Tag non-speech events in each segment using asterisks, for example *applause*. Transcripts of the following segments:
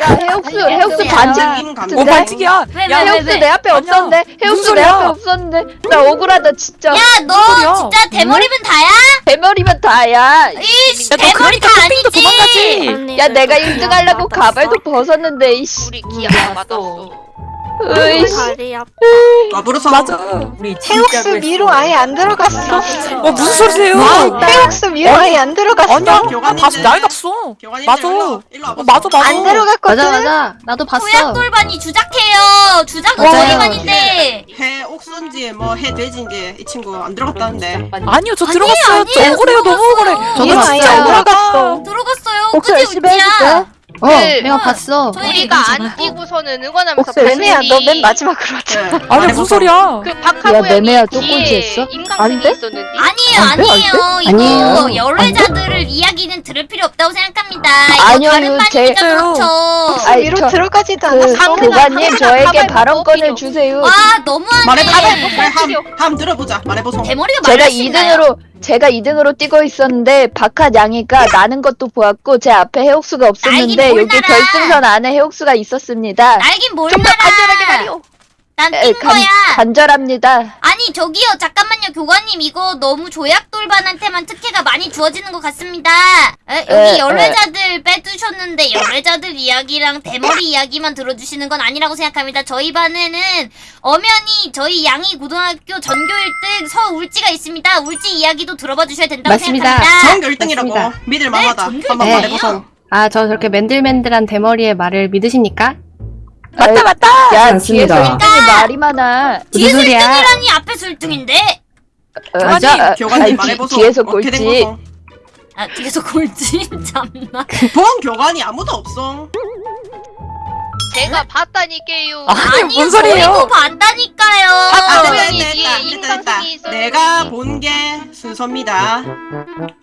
야 해옥수 해옥수 반칙 임 감독. 뭐 반칙이야. 왜, 야, 왜, 해옥수 왜? 내 앞에. 없었는데 해옥수 내? 앞에 없었는데 나 억울하다 진짜 야, 너? 진짜 대머리면 다야? 대머리면 다야 이씨, 야, 너 대머리 그러니까 다 아니지. 도망가지. 야 내가 1등 하려고 가발도 벗었는데 이씨 우리 기아 맞았어. 으이씨 다리 아파. 더불어서 맞아. 우리 태국수 미로 아예 안 들어갔어. 어 무슨 소리세요? 태국수 미로 아예 안 들어갔어. 아니야. 교관님들. 다시 나이 갔어. 교관님들 맞아. 일로, 일로 와보세요. 어, 맞아 맞아. 안 들어갔거든. 맞아 맞아 나도 봤어 도약돌반이 주작해요. 주작은 맞아요. 저희만인데. 해 옥수인지 뭐해 돼지인지 이 친구 안 들어갔다는데. 아니요 저 들어갔어요. 저 아니에요, 억울해요. 너무 들어갔어요. 억울해. 저도 아예 안. 들어갔어 들어갔어요. 혹시 그지 열심히? 우지야. 어 네. 내가 봤어 우리가 안 뛰고서는 응원하면서 혹시 매매야 너 맨 마지막으로 왔잖아. 네. 아니. 무슨 소리야? 그 야, 박하고 매매야, 뒤에 꼴찌했어? 임강생이 아닌데? 있었는데. 아니에요, 안 돼? 안 아니에요. 이거 아니에요. 열애자들을 이야기는 들을 필요 없다고 생각합니다. 이거 아니요, 다른 이거 반이니까 제- 그렇죠. 아이, 미로 저- 들어가지도 그 않았어. 교관님 저에게 가발 발언권을 주세요 와, 너무하네. 그래, 함, 함 들어보자. 말해보세요. 대머리가 제가 말하시나요? 2등으로 제가 2등으로 뛰고 있었는데 박하 양이가 나는 것도 보았고 제 앞에 해옥수가 없었는데 날긴 뭘 여기 날아. 결승선 안에 해옥수가 있었습니다. 알긴 뭘좀더 간절하게. 말이오. 난 에, 뛴 간- 거야. 간절합니다. 아니 저기요 잠깐만요 교관님 이거 너무 조약돌반한테만 특혜가 많이 주어지는 것 같습니다 에, 여기 에, 열애자들 빼두셨는데 열애자들 이야기랑 대머리 이야기만 들어주시는 건 아니라고 생각합니다 저희 반에는 엄연히 저희 양이 고등학교 전교 1등 서울지가 있습니다 울지 이야기도 들어봐 주셔야 된다고 맞습니다. 생각합니다 전교 1등이라고. 맞습니다. 믿을 만하다. 전교 한번 네. 말해보세요. 아 저 저렇게 맨들맨들한 대머리의 말을 믿으십니까? 맞다 맞다. 야. 뒤에서 1등이 말이 많아. 무슨 뒤에서 소리야 1등이라니 앞에서 1등인데 어, 교관님, 자, 아, 교관님 아니, 뒤- 말해보세요. 뒤에서 어떻게 된 꼴찌. 거죠? 아 뒤에서 골지 *laughs* 참나 본 교관이 아무도 없어. 제가 봤다니까요. 아니 아니요 뭔 소리예요? 저희도 봤다니까요 아, 그 됐다, 됐다, 뒤에 됐다, 됐다. 내가 본 게 순서입니다.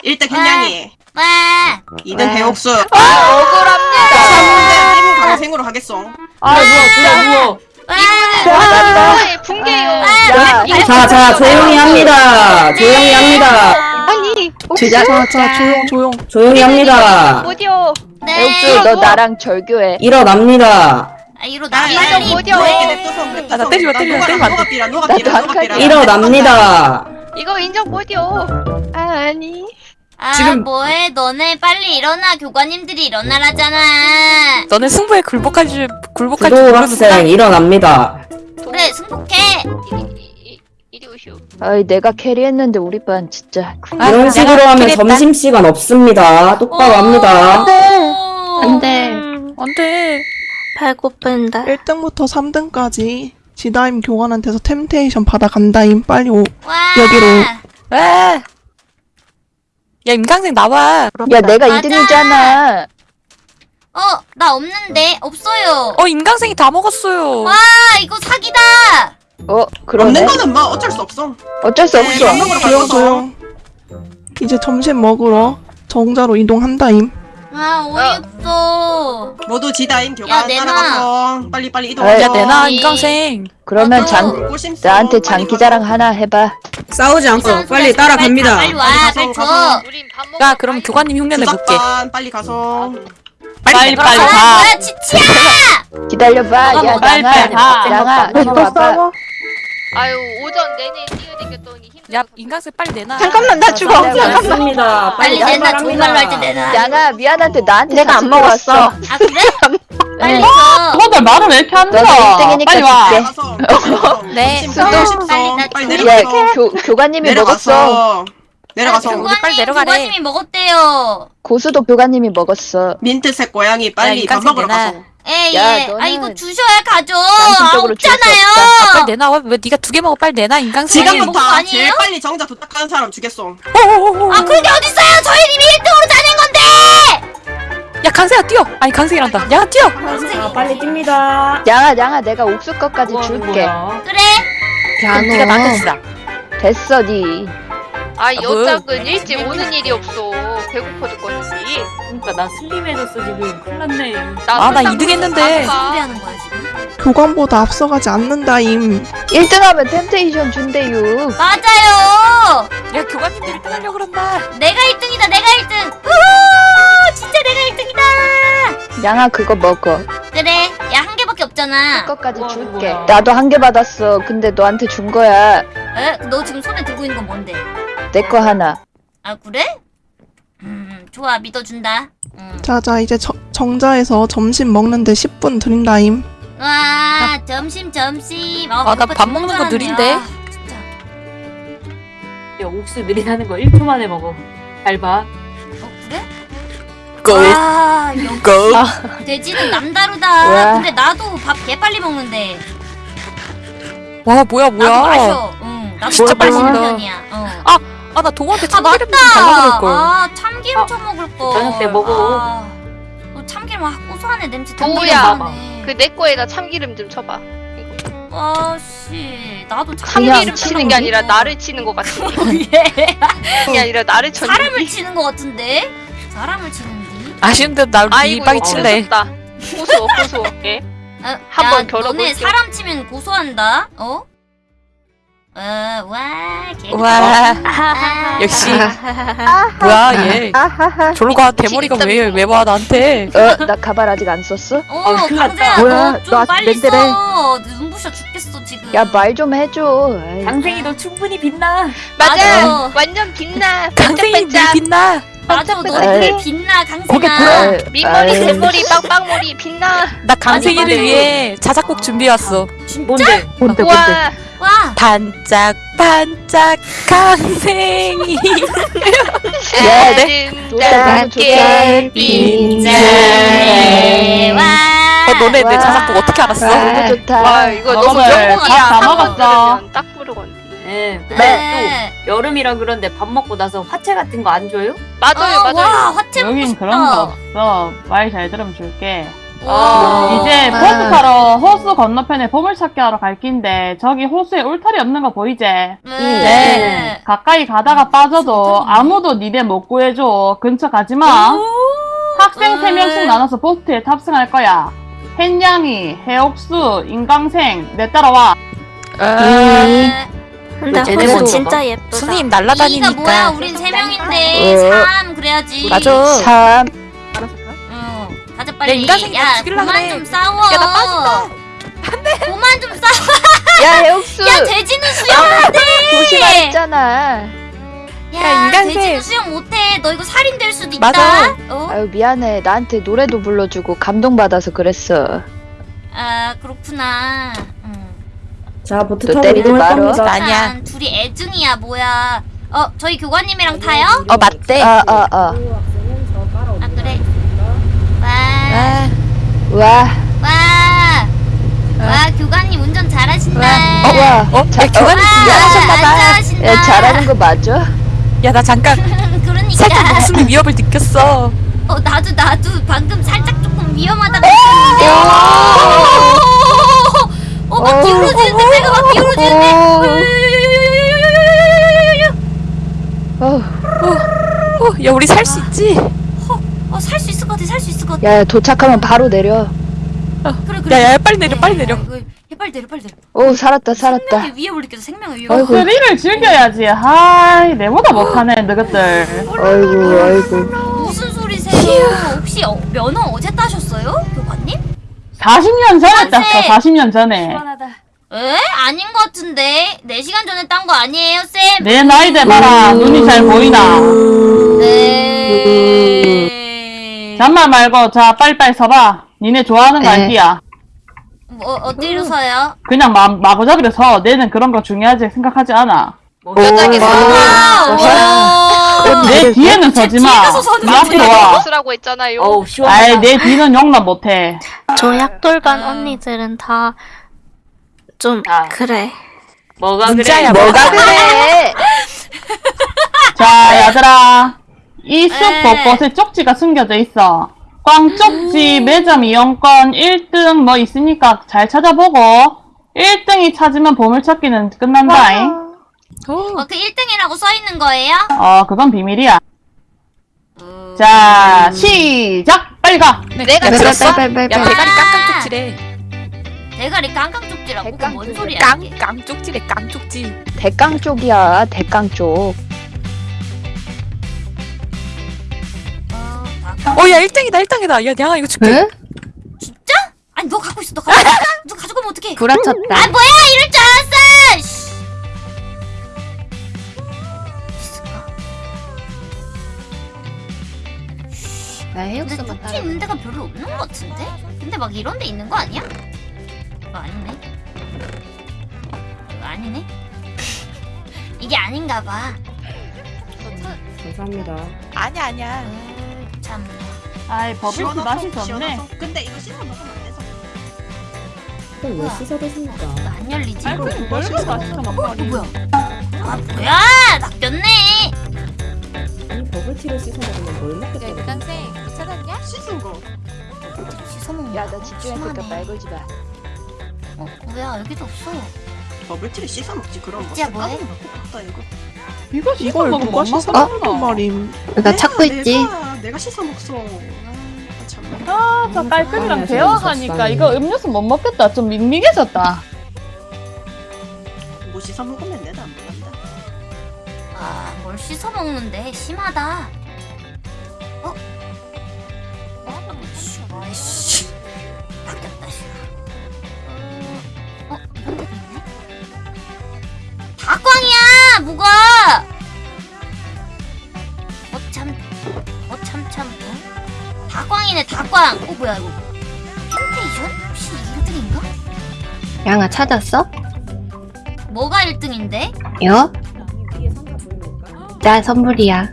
1등 hen양이, 와 2등 와. 해옥수, 아, 억울합니다. 3등 임강생으로 하겠어. 아 누워 와. 누워. 네, 붕괴요. 야, 자, 자, 조용히 합니다. 조용히 합니다. 아니 주자 자 조용 조용. 조용히 합니다. 어디요? 네. 너 나랑 절교해. 일어납니다. 아 이로 나 아, 빨리 냅둬서. 아, 나 마, 녹아- 때리면 안 돼. 나도. 일어납니다. 이거 인정 못이요. 아, 아니 아 지금- 뭐해 너네 빨리 일어나 교관님들이 일어나라잖아 너네 승부에 굴복할 줄 굴복할 줄. 학생 일어납니다. 그래 승복해. 아이 내가 캐리했는데 우리 반 진짜. 아, 이런 식으로 하면. 점심시간 없습니다. 똑바로 합니다. 오. 안돼 안돼. 배고픈다. 1등부터 3등까지 지다임 교관한테서 템테이션 받아간다임 빨리 오와 여기로. 왜? 야 임강생 나와. 야 내가 맞아. 2등이잖아. 어 나 없는데 없어요 어 임강생이 다 먹었어요. 와 이거 사기다 어 없는 그러네. 거는 뭐 어쩔 수 없어. 어쩔 수 네, 없어. 밥 먹으러 조용 가서. 조용 이제 점심 먹으러 정자로 이동한다임 아 어이없어 모두 교관 내놔. 따라가서 빨리 빨리 이동하자. 야 내나 이- 임강생. 그러면. 장 꼬심써, 나한테 빨리 장기 자랑 가서. 하나 해봐. 싸우지 빨리 빨리 따라갑니다 빨리 와 빨리 줘. 야 그럼 교관님 흉내 내볼게. 주작반 빨리 가서. 빨리 빨리 아 가. 뭐야 지치야 기다려봐. 야뭐 빨리 양아, 빨리 가. 양아, 이리 와봐. 아유 오전 내내 뛰어댕겼더니. 야 임강생 빨리 내놔. 잠깐만 나 죽어. 빨리 잠깐만. 맞습니다. 빨리 야, 내놔 좋은 말로 할 때 내놔 양아 미안한데 나한테 내가 안 먹었어. 아 그래? 빨리 줘 너들 말을 왜 이렇게 안 너는 1등이니까 줄게. 가서. *laughs* 네. 꼬심써, 꼬심써. 빨리 나 빨리 줘. 야 내려가서. 교, 교관님이 먹었어. 내려가서. 내려가서. 아, 우리 빨리 교관님 내려가래. 교관님이 먹었대요 고수도 교관님이 먹었어. 민트색 고양이 빨리 야, 밥 먹으러 내놔. 가서. 에예 야, 아 너는 이거 주셔야 가죠 양심적으로 아 없잖아요 아, 빨리 내놔. 왜, 왜 네가 두 개 먹어? 빨리 내놔. 먹은 거 지금부터 아니에요? 제일 빨리 정자 도착하는 사람 주겠어. 아 그게 어딨어요 저희 이미 1등으로 짜낸 건데 야 강생아 뛰어. 아니 강생이란다. 야 뛰어. 자, 빨리 뜁니다. 양아 양아 내가 옥수 것까지 줄게. 그래 그럼 네가 야너 나한테 주라. 됐어 니. 아 뭐. 여짝은 일찍 오는 일이 없어. 배고파 죽겠는지. 그러니까 나 슬림해졌어 지금 큰일 났네 아, 나 이등 했는데. 무슨 소리 하는 거야 지금? 교관보다 앞서가지 않는다 임. 1등하면 템테이션 준대요. 맞아요. 야 교관님들 1등 하려고 그런다 내가 1등이다. 내가 1등. 우후! 진짜 내가 1등이다. 양아 그거 먹어. 그래. 야 한 개밖에 없잖아. 그거까지 뭐, 줄게. 뭐야. 나도 한 개 받았어. 근데 너한테 준 거야. 에? 너 지금 손에 들고 있는 건 뭔데? 내 거 하나. 아 그래? 음 좋아 믿어준다. 음. 자자 이제 저- 정자에서 점심 먹는데 10분 드린다임. 와 점심 점심. 어, 아, 나 배고파 밥 먹는 줄 거. 느린데? 아, 진짜. 야 옥수 느리다는 거 1초 만에 먹어 잘 봐 어 그래? 고! 아 역시 고! *laughs* 돼지는 남다르다. 와. 근데 나도 밥 개 빨리 먹는데. 와 뭐야 나도 뭐야 마셔. 응. 나도 진짜 밥 빨리 먹는. 편이야. 어. 아 나 동호한테 아 참기름 좀 맞다. 달라 그럴걸 아 참기름 아, 쳐먹을 거. 저녁 때 먹어. 아, 어, 참기름 아 고소하네 냄새. 동우야, 참기름 그내 거에다 참기름 좀 쳐봐. 아씨 나도 참기름 참기름 치는 게 아니라 나를 치는 것 같은. 게 *laughs* 아니라 나를 쳐. 사람을 치는 거 같은데 사람을 치는데. 아쉬운데 나 이 빵이 이거 칠래 고소다. 고소 고소. 예? 어, 한번. 너네 사람 치면 고소한다. 어? 어, 와, 개. 와 아, 역시. 뭐야 얘. 졸로 가 대머리가 왜왜와 나한테 어, 나 가발 아직 안 썼어? 어, 어, 큰일 났다. 뭐야, 너 좀 너 아직 빨리 멘트래. 써. 눈부셔 죽겠어 지금. 야, 말 좀 해줘. 아이, 강생이 너 충분히 빛나 맞아. 맞아. 완전 빛나. 강생이 반짝반짝. 빛나 맞아, 에이. 너네 빛나 거기 강생아. 들어. 밑머리 아이, 대머리 빵빵머리 빛나. 나 강생이를 위해 자작곡 준비해왔어 진짜? 뭔데? 뭔데? 와. 와. 반짝 반짝 강생이 *laughs* 야, 아름답게 빛나. 와. 어 너네 내 와. 자작곡 어떻게 알았어? 와, 너무 좋다. 와 이거 너무 먹어봐요. 명곡이야. 한번 먹었어. 들으면 딱 부르건 디. 예 네. 또 여름이라 그런데 밥 먹고 나서 화채 같은 거 안 줘요? 맞아요 어, 맞아요. 와, 화채 먹고 여긴 싶다. 그런 거 없어. 말 잘 들으면 줄게. 와. 이제 아. 보트 타러 호수 건너편에 보물찾기 하러 갈 긴데 저기 호수에 울타리 없는 거 보이지? 네. 가까이 가다가 빠져도 아무도 니네 못 구해줘. 근처 가지 마. 학생 네. 3명씩 나눠서 보트에 탑승할 거야. 햇냥이, 해옥수, 인강생, 내 따라와. 네. 근데 쟤네 진짜 예쁘다. 선생님 이가 뭐야? 날라다니니까 우린 세 명인데 어. 삼 그래야지. 맞아 참. 응. 가자 야, 빨리. 죽일라 그만 그래. 좀 싸워. 야, 나 빠진다. 그만 좀 싸워. 야, *laughs* 해옥수. 야 돼지는 수영 못해. 조심하랬잖아. 야, 인간생. 돼지는 수영 못해. 너 이거 살인 될 수도 있다. 맞아. 어? 아유, 미안해. 나한테 노래도 불러주고 감동받아서 그랬어. 아 그렇구나. 응. 자, 보트 또 타고 때리지 이동할. 겁니다. 아니야. 둘이 애증이야 뭐야. 어 저희 교관님이랑 타요? 어 맞대 아, 아, 아. 아 그래. 와. 아, 와. 와. 와 교관님 운전 잘하신다. 어, 와. 어? 야 교관님 와, 잘하신다. 야, 잘하는 거 맞아? 야 나 잠깐 *laughs* 그러니까. 살짝 목숨의 위협을 느꼈어 어 나도 나도 방금 살짝 조금 위험하다고 어. 느꼈는데. 어, 막 기울어지는데 배가 막 기울어지는데. 어, 어, 야 우리 살 수 있지? 어, 살 수 있을 것 같아, 살 수 있을 것 같아. 야, 도착하면 바로 내려. 그래, 그래. 야, 야, 빨리 내려, 빨리 내려. 빨리 내려, 빨리 내려. 오, 살았다, 살았다. 생명의 위협을 느껴서 생명의 위협. 아이고. 스릴을 즐겨야지. 하이, 내보다 못하네, 너희들. 아이고, 아이고. 무슨 소리세요? 혹시 어, 면허 어제 따셨어요, 교관님? 40년 전에 땄어, 만세! 40년 전에. 시원하다 에? 아닌 것 같은데. 4시간 전에 딴 거 아니에요, 쌤? 내 나이 대봐라. 눈이 잘 보이나. 네. 잔말 말고, 자, 빨리빨리 서봐. 니네 좋아하는 거 네. 알기야. 뭐, 어디로 서요? 그냥 마, 마구잡이로 서. 내는 그런 거 중요하지 생각하지 않아. 여자게 아, 와. 내 뒤에는 서지 마. 네 앞으로 와. 쓰라고 했잖아요. 어우 아이, 시원하다 내 뒤는 용납 못해. 저 약돌반 아. 언니들은 다좀 아. 그래. 뭐가 그래 뭐가 그래? *laughs* 자, 얘들아. 이숲 네. 곳곳에 쪽지가 숨겨져 있어. 꽝 쪽지, 매점 이용권, 1등 뭐 있으니까 잘 찾아보고, 1등이 찾으면 보물찾기는 끝난다잉. 어, 그 1등이라고 써 있는 거예요? 어, 그건 비밀이야. 자, 시작! 빨리 가! 내가 네, 들었어? 빨리, 빨리, 야 빨리. 대가리 깡깡 쪽지래. 대가리 깡깡 쪽지라고? 그건 뭔 소리야? 이게? 깡깡 쪽지래 깡 쪽지. 대깡 쪽이야 대깡 쪽. 어, 다- 어야 1등이다 1등이다. 야 양아 이거 줄게. 응? 진짜? 아니 너 갖고 있어 너 갖고 있어 너 가져가면 어떡해 구라쳤다. 아 뭐야 이럴 줄 알았어 해육수만 쪽지 따라. 있는 데가 별로 없는 것 같은데? 근데 막 이런 데 있는 거 아니야? 이거 아니네 이거 아니네 *laughs* 이게 아닌가 봐 감사합니다. 아니야 아니야. 으, 참 아이, 버블티 맛이 좋네. 근데 이거 씻어 먹으면 안 돼서. 그럼 왜 씻어 드십니까? 이거 안 열리지? 아이고, 씻어 맛있어, 어, 먹거리. 뭐야 아 뭐야 낚였네 이 버블티를 씻어 먹으면 뭘 먹겠다고? 생 찾았냐? 씻은 거. 씻어먹는 야나 집중했으니까 심하네. 말 걸지 마. 어 뭐야 여기도 없어 버블티를 씻어 먹지 그럼 뭐 진짜 뭐해? 갔다 이거. 이거 씻어 이걸 먹으면 누가 못 씻어. 먹는 말임. 나 찾고 있지. 내가, 내가 씻어 먹어. 아, 참. 아, 저 깔끔이랑 아, 대화하니까 속상해. 이거 음료수 못 먹겠다. 좀 밍밍해졌다. 뭐 씻어 먹으면 내도 안 먹는다. 아 뭘 씻어 먹는데 심하다 뭐야 이거 템테이션? 혹시 1등인가? 양아 찾았어? 뭐가 1등인데? 요? 나 선물이야.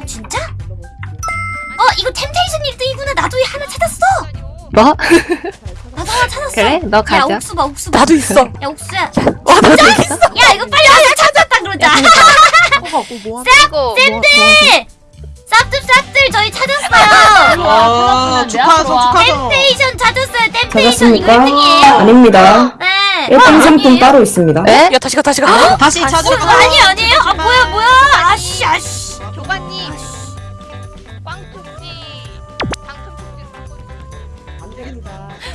어 진짜? 어 이거 템테이션 1등이구나 나도 하나 찾았어 뭐? 나도 하나 찾았어 그래? 너야 가져. 옥수 봐 옥수 봐 나도 있어. 야 옥수야 와 나도 있어. 야 이거 빨리 와서 찾았다 그러자 뭐가 *laughs* 뭐 이거 쌤들 쌉들 쌉들 저희 찾았어요 와, 축하하소, 축하하소. 템테이션 찾았어요 템테이션 이거 찾았습니까? 1등이에요 아닙니다. 네 1등 상품 아니에요? 따로 있습니다. 에? 야 다시 가 다시 가. 다시 어, 찾아. 아니 아니에요? 아 뭐야 뭐야 아씨 아씨 교관님.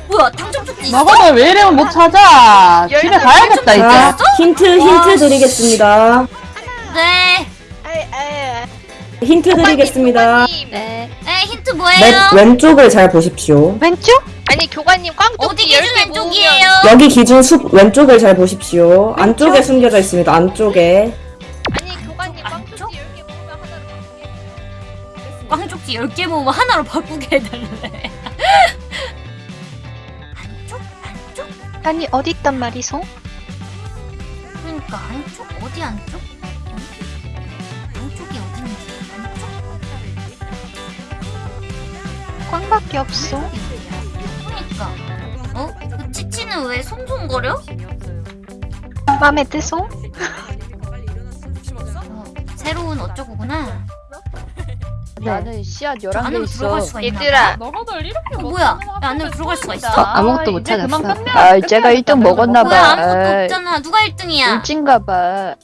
뭐야 당첨 쪽지 있어? 먹어도 왜 이러면 못 찾아. 집에 가야겠다, 자, 이제. 힌트, 힌트 드리겠습니다. 네 힌트 드리겠습니다. 교관님, 네. 네, 힌트 맵 뭐예요? 왼쪽을 잘 보십시오. 왼쪽? 아니 교관님 꽝쪽지 어디 기준 10개 왼쪽이에요? 여기 기준 숲 왼쪽을 잘 보십시오. 안쪽에 숨겨져 있습니다. 안쪽에. 아니 교관님 안쪽? 꽝쪽지 10개 모으면 하나로 바꾸게 꽝쪽지 10개 모으면 하나로 바꾸게 해달래 *laughs* 안쪽? 안쪽? 아니, 어디 있단 말이소? 그러니까 안쪽? 어디 안쪽? 꽝밖에 없어. 그러니까 어? 그 치치는 왜 송송거려? 맘에 드소? 어, 새로운 어쩌고구나 나는 씨앗 11개 안으로 있어. 얘들아 이렇게 어, 뭐야 야, 안으로 들어갈 수가 있어? 어, 아무것도 못 이제 그만 찾았어. 아, 제가 겠다. 1등 먹었나 뭐야 봐. 아무것도. 없잖아 누가 1등이야? 일진가 봐.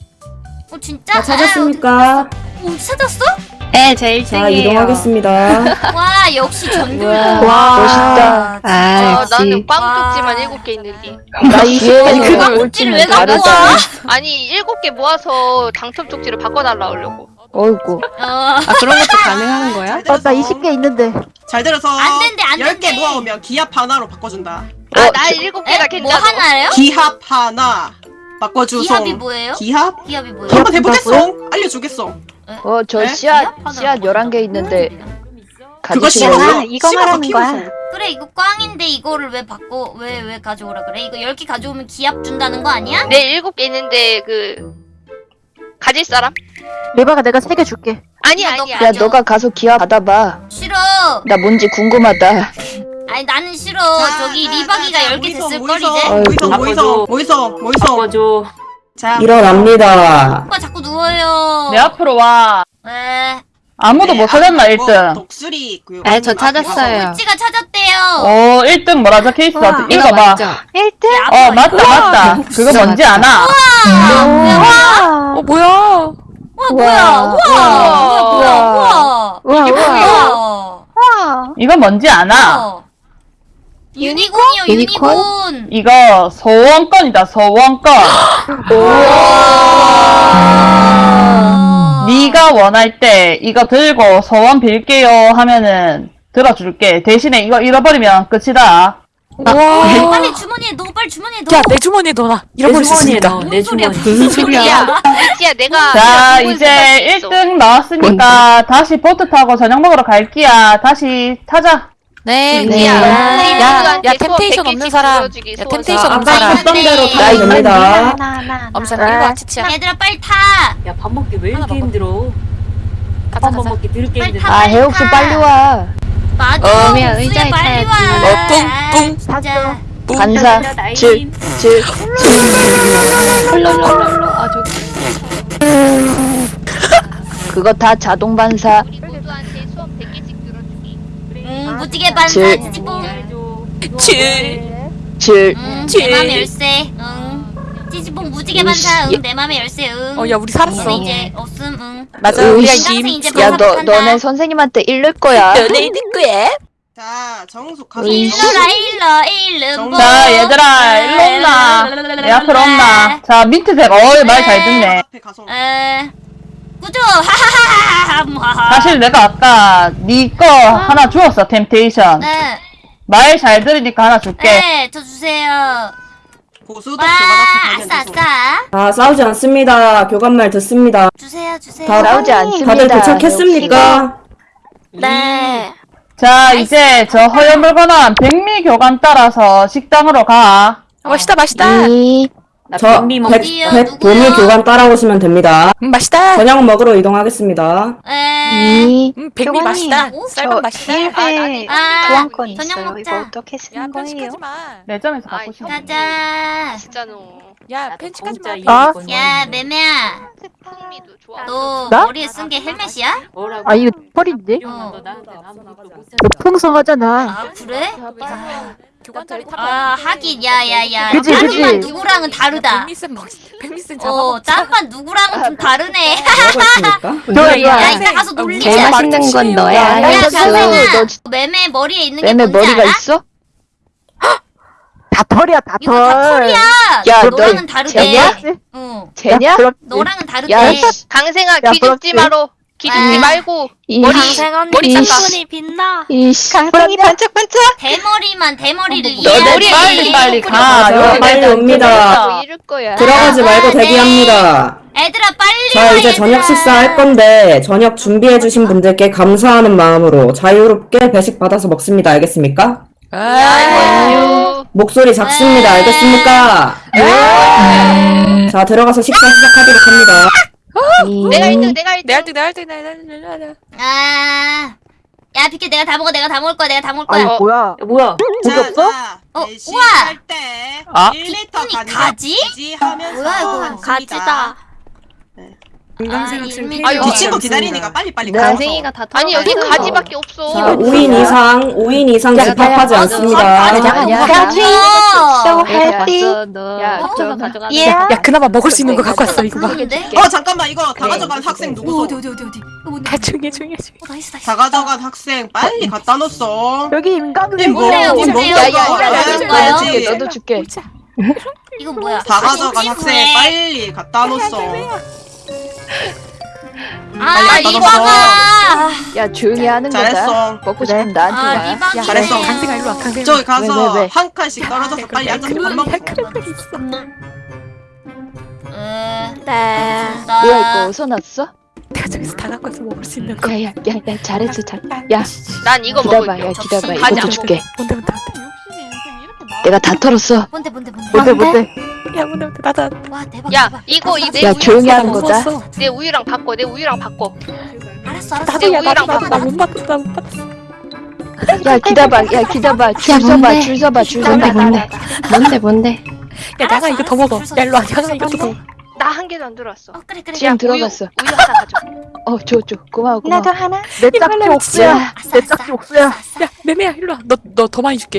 어 진짜? 다 찾았습니까? 오 찾았어? 네, 제 자, 1등이에요. 이동하겠습니다. *laughs* 와 역시 전교 와, 멋있다. 아, 아 역시. 나는 꽝쪽지만 와. 7개 있는데 나 이게 아니, 그 꽝쪽지를 왜 갖고 와? *laughs* 아니 7개 모아서 당첨 쪽지를 바꿔달라 하려고 어이구. 어 아, 그런 것도 가능한 거야? 잘 들어서. 있는데. 잘 들어서. 안 된대, 안 10개 된대. 모아오면 기합 하나로 바꿔준다. 아 어, 나 저- 7개가 에? 괜찮아 뭐 하나예요? 기합 하나. 바꿔주소. 기합이 뭐예요? 기합? 기합이 뭐예요? 한번 해보겠어. 알려주겠어. 어, 저 에? 씨앗, 기합 씨앗 하나로 11개 있는데 그거 가지실래요? 씹어서 아, 이거 씹어서 말하는 거야. 그래 이거 꽝인데 이거를 왜 바꿔 왜 왜 가져오라 그래? 이거 10개 가져오면 기합 준다는 거 아니야? 내 7개 있는데 그 가질 사람? 레바가 내가 세 개 줄게. 아니 야, 너 아니야 야, 가져. 너가 가서 기합 받아봐. 싫어. 나 뭔지 궁금하다. 아니 나는 싫어. 자, 저기 자, 리바기가 자, 자, 10개 모이소, 됐을 걸 모이소, 이제. 모이소 아이고. 모이소 모이소 모이소. 바꿔줘. 자, 일어납니다. 오빠 자꾸 누워요. 내 앞으로 와. 네. 아무도 못 찾았나, 네, 뭐 1등. 독수리 그 네, 저 찾았어요. 꼴찌가 찾았대요. 어, 1등 뭐라 적혀 있어. 이거. 맞죠? 1등? 어, 맞다, 맞다. 그거 뭔지 아나? 아, 뭐야, 뭐야? 뭐야? 우와, 뭐야, 우와. 우와 이게 우와. 뭐야? 와. 이건 뭔지? 어. 유니콘이요, 유니콘? 유니콘. 이거 소원권이다 소원권. *gasps* 아. 네가 원할 때 이거 들고 소원 빌게요 하면은 들어줄게. 대신에 이거 잃어버리면 끝이다. 빨리 주머니에 넣어, 빨리 주머니에 넣어. 내 주머니에 넣어라. 내 주머니에 넣어. 내 소리야, 주머니. 무슨 소리야? 야 내가 자 이제 있어. 1등 나왔으니까 다시 보트 타고 저녁 먹으러 갈기야. 다시 타자. 네. 네. 야, 야, 야, 소원 템테이션 100 없는 사람. 야, 소원 템테이션 자, 없는 사람. 했던 대로 네. 타야 됩니다. 엄살 이리 와, 치치야. 얘들아, 빨리 타. 야 밥 먹기 왜 이렇게. 힘들어? 가자, 밥 가자. 먹기 빨리 힘들어. 타. 아 해옥수 빨리 와. 맞아. 어. 의자에 빨리 와. 어, 뿡, 아, 뿡. 진짜. 반사 질 질. 아 저기 그거 다 자동 반사. 우리 모두한테 소원 100개씩 들어주기. 응, 무지개 반사, 질. 찌찌뽕. 치. 질. 응, 질. 내 맘의 열쇠. 응. 찌찌뽕 무지개 반사. 응, 내 맘의 열쇠. 응. 어, 야, 우리 살았어. 우리 이제 없음. 응. 맞아, 으이, 우리가. 이제 야 반사 너. 너네 선생님한테 잃을 거야. 연예인 듣고해. 자 정숙 가서 일러라 일러 일름 자 얘들아 일로 온나. 내 앞으로 온나. 자 민트색 어이 말 잘 듣네. 앞에 가서 에 꾸죠 하하하하 사실 내가 아까 네 거 하나 주었어 템테이션. 네, 말 잘 들으니까 하나 줄게. 네, 저 주세요. 고수도 와, 아싸. 아싸. 자, 싸우지 않습니다. 교관말 듣습니다. 주세요, 주세요. 다 싸우지 않습니다. 다들 도착했습니까? 네. 자 이제 저 허연 물건한 백미 교관 따라서 식당으로 가. 아, 맛있다, 맛있다. 이나 저? 백 누구요? 보미 교관 따라오시면 됩니다. 음, 맛있다. 저녁 먹으러 이동하겠습니다. 에, 음, 백미 교관님. 맛있다. 오, 쌀밥 맛있다. 일회 아, 교환권 저녁 있어요. 먹자. 이거 어떻게 야, 쓰는 거예요? 편식하지 마. 매점에서 아이, 갖고 싶어. 가자. 진짜 너. 야, 편식하지 마. 아? 야, 매매야. 너 나? 머리에 쓴 게 헬멧이야? 뭐라고? 아 이거 펄인데? 어. 너 풍성하잖아. 아, 그래? 교관 자리 타. 아, 하긴, 야, 야, 야. 그치, 다른 그치. 반 누구랑은 다르다. 백미슨 먹, 백미슨 어, 잡아. 딴반 누구랑은 좀 다르네. 뭐라고 했습니까? 좋아 야, 좋아. 이따 가서 놀리자. 제일 맛있는 건 너야. 야, 진- 매매 머리에 있는 게 뭔지 머리가 알아? 있어? 다 털이야 다 이거 다 털. 털이야. 야, 너랑은 너 다르대. 쟤냐? 응. 쟤냐? 너랑은 다르대. 야, 씨. 강생아 야, 기죽지 부럽지? 마로. 기죽지 아. 말고. 이 강생 언니 머리 눈이 빛나. 이씨. 강생이 반짝반짝. 대머리만 대머리를 너네 이해하지. 빨리 빨리 가. 자, 여기 빨리 옵니다. 거야. 들어가지 말고 아, 네. 대기합니다. 애들아 빨리 자, 와, 이제 얘들아. 저녁 식사 할 건데 저녁 준비해 주신 분들께 감사하는 마음으로 자유롭게 배식 받아서 먹습니다. 알겠습니까? 아유. 목소리 작습니다. 네. 알겠습니까? 자, 들어가서 식사 시작하도록 합니다. 이- 내가 1등 내가 1등. 내 할등, 내 할등, 내 할등, 내 할등. 아. 야, 비켜 내가 다 먹어. 내가 다 먹을 거야. 내가 다 먹을 거야. 아니 뭐야? 야, 뭐야? 고기 없어? 어, 배식할 때 아? 1리터 빅톤이 가지 가지? 하면서 뭐야, 이거. 가지다. 건강생 아, 이 어, 친구. 기다리니까 빨리 빨리 네. 가서. 강생이가 다 아니 여기. 가지밖에 없어. 자, 5인 이상, 5인 이상 야, 집합하지 야, 야, 않습니다. 야, 야, 야. 가지. 어. So happy. 야. 예. 야, 그나마 먹을 수 있는 거 갖고 왔어, 이거 봐. 어 잠깐만 이거 다 가져간 이거 학생. 누구소? 어디 어디 어디 어디. 이거? 다 중에, 중에, 중에. 어. 다 가져간 학생 빨리 갖다 놓았어. 여기 임강님. 이거 이거. 야, 야, 야. 너도 줄게. 이건 뭐야? 다 가져간 아, 학생 빨리 갖다 놓았어. 아, 빨리 리바가. 야, 조용히 하는 거다. 잘했어. 먹고 싶으면 나한테 아, 와. 리바가. 잘했어. 강생아, 일로 와, 강생아. 저기 가서 왜, 왜, 왜? 한 칸씩 떨어져서 빨리 앉아서 밥 먹어. 에. 네. 나- 뭐야 이거 어디서 났어? 내가 저기서 다 갖고 와서 먹을 수 있는 거. 야, 야, 야, 야, 잘했어, 잘. 야, 난 이거 기다봐, 먹을게. 야, 기다봐. 가지 이것도. 줄게. 뭔데, 뭔데, 내가 다 털었어. 뭔데 뭔데 뭔데. 뭔데 뭔데? 야, 뭔데, 나다. 와 대박. 야 대박. 이거 이내 야, 우유 조용히 하는 나 거다. 내 우유랑 바꿔 내 우유랑 바꿔. 알았어 알았어. 나도, 야, 우유랑 나도. 나못 받았어, 나못 받았어. 야, 기다봐, 야, 기다봐. 줄 서봐? 줄 서봐, 줄 서봐. 뭔데? 뭔데, 뭔데? 야, 나가 이거 더 먹어. 야, 일로 와, 나가 이거 더 먹어. 나 한 개도 안 들어왔어. 어 그래 그래. 지금 야, 들어갔어. 우유, 우유 하나 가져. 어, 줘, 줘. 고마워, 고마워. 나도 하나. 내 짝지 옥수야. 내. 짝지 옥수야. 야, 매매야, 일로 와. 너, 너 더 많이 줄게.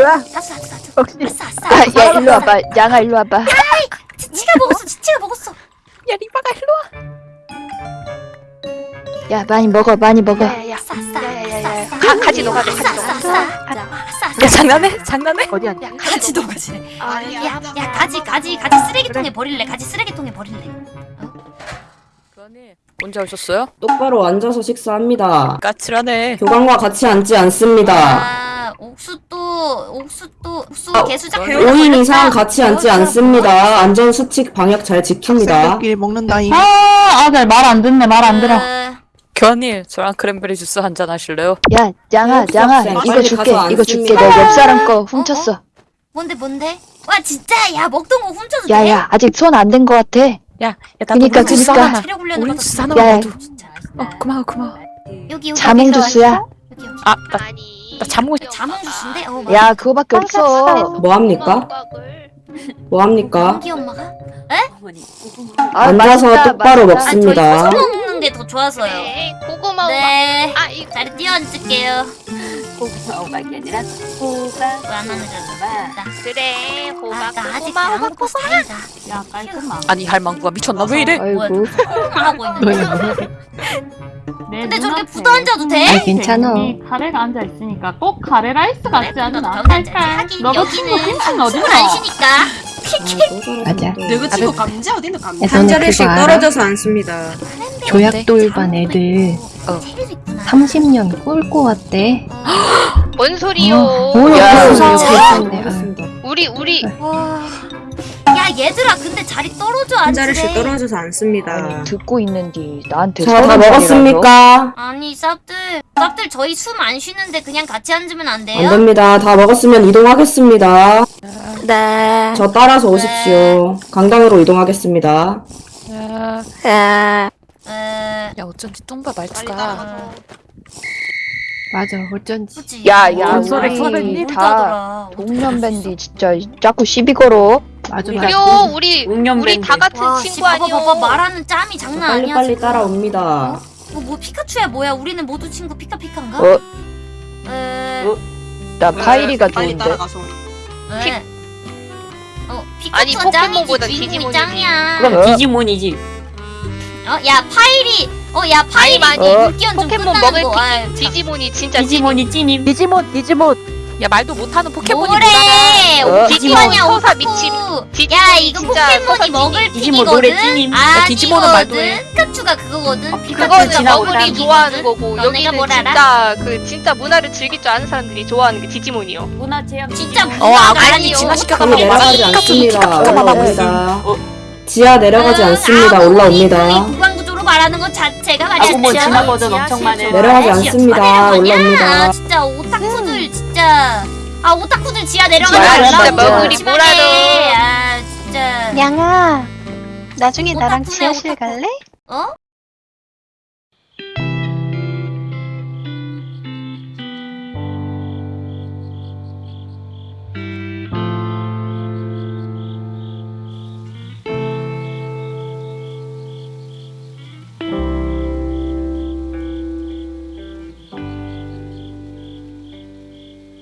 야, 아싸 아싸 아싸. 역시. 아싸 아싸. 야, 야, 일로 와봐. 양아, 일로 와봐. 치치가 먹었어. 치치가 먹었어. 야, 리바가 일로 와. 야 많이 먹어 많이 먹어. 야야야. 싸싸. 야야야야. 싸싸. 가 가지 녹아 가지 녹아. 야 장난해? 장난해? 어디야? 야 가지 녹아지래. 아니야. 야, 야, 가지, 가지, 가지 쓰레기통에 버릴래. 가지 쓰레기통에 버릴래. 언제 오셨어요? 똑바로 앉아서 식사합니다. 까칠하네. 교관과 같이 앉지 않습니다. 아, 옥수 또, 옥수 또, 옥수 아, 개수작 5인 이상 같이 앉지 않습니다. 안전 수칙 방역 잘 지킵니다. 학생들끼리 먹는다잉. 아, 아들 말 안 듣네, 말 안 들어. 어, 교환님, 저랑 크랜베리 주스 한 잔 하실래요? 야 양아 혹시 양아 학생 이거 빨리 줄게 가서 이거 줄게 앉습니다. 내옆 사람 거 훔쳤어. 뭔데, 뭔데? 와, 진짜, 야, 먹던 거 훔쳐도 돼? 야 야 아직 손안댄거 같아. 야, 야, 나도 그니까, 우리 주스 그니까. 하나만. 체력 훈련을 우리. 주스 하나만 야. 먹어도. 진짜. 어, 고마워, 고마워. 여기, 여기. 자몽 주스야. 여기, 여기. 아, 나, 아니. 나 자몽 자몽 주스인데? 어, 맞아. 야 그거밖에 없어. 뭐 합니까? 뭐 합니까? 연기 엄마가? 아, 앉아서 맛있다, 똑바로 맛있다. 아, 저희 먹습니다. 고소 먹는 게 더 좋아서요. 네. 고구마 네. 아 이거 자리 뛰어앉을게요. 호박이 아니라 호박. 줄 그래 아, 호박 나 아직 고구마 먹고 다행이다. 야 깔끔하. 아니, 할망구가 미쳤나? 왜 이래? 아이고 하고 있는데. 근데 저렇게 붙어 앉아도 돼? 아이, 괜찮아. 카레가 앉아 있으니까 꼭 카레 라이스 같지 앉아야지. 칼칼. 너도 친구 어딨어? 손안 쉬니까. 맞아. 내가 친구 감자 어딨노 감자? 야, 너네 그거 알아? 앉습니다. 교약돌반 애들 어. 테레도 있구나. 30년 꿀고 왔대. 뭔 소리요 뭐야. 진짜. 그랬던데. 우리 우리 와. 야 얘들아 근데 자리 떨어져 앉으래. 떨어져서 앉습니다. 아니 듣고 있는디 나한테 자, 다 서른 살이라서? 먹었습니까? 아니 쌉들 쌉들 저희 숨 안 쉬는데 그냥 같이 앉으면 안안 돼요? 됩니다. 다 먹었으면 이동하겠습니다. 네. 저 따라서 오십시오. 강당으로 이동하겠습니다. 야, 네. 에... 야, 어쩐지 빨리 말투가. 맞아, 어쩐지. 그치? 야, 야, 어, 우리 선배님 다다 동년 밴디 진짜 자꾸 시비 걸어. 맞아, 맞아. 그래요 우리 우리 다 같은 와, 친구 봐봐, 아니요 봐봐 말하는 짬이 장난 아니야 빨리 지금. 따라옵니다. 어, 뭐 피카츄야 뭐야? 우리는 모두 친구 피카피카인가? 어? 에... 어? 나 파이리가 좋은데. 따라가서. 에... 어 아니, 피카츄가 포켓몬보다 짱이지 주인공이 디지몬이지. 짱이야. 그럼 디지몬이지. 어, 야 파이리, 어, 야 파이리 아니, 많이 어, 물기현 좀 포켓몬 끝나는 먹을 거. 아, 디지몬이 진짜 디지몬이 찐임. 디지몬, 디지몬. 야, 말도 못하는 포켓몬이 뭐래? 어? 디지몬이야 서사 오타쿠. 미친. 야 이거 진짜 포켓몬이 서사 먹을 디지몬 노래. 찐임. 야, 디지몬은 말도. 해. 피카츄가 그거거든. 어, 그거는 너구리 먹을 좋아하는. 거고 여기는 뭘 알아? 진짜 그 진짜 문화를 즐길 줄 아는 사람들이 좋아하는 게 디지몬이요. 문화 체험. 진짜. 어, 문화가 아군이 아니요. 저는 내려가지 않습니다. 피카피카만 올라옵니다. 지하 내려가지 않습니다. 아, 올라옵니다. 구강 구조로 말하는 것 자체가 말이야. 아고 뭐 버전 엄청 많은. 내려가지 아, 않습니다. 올라옵니다. 아, 진짜 오타쿠들 진짜. 아 오타쿠들 지하 내려가지. 진짜 머구리. 뭐라도. 아 진짜. 양아 나중에 나랑 지하실 갈래? 어?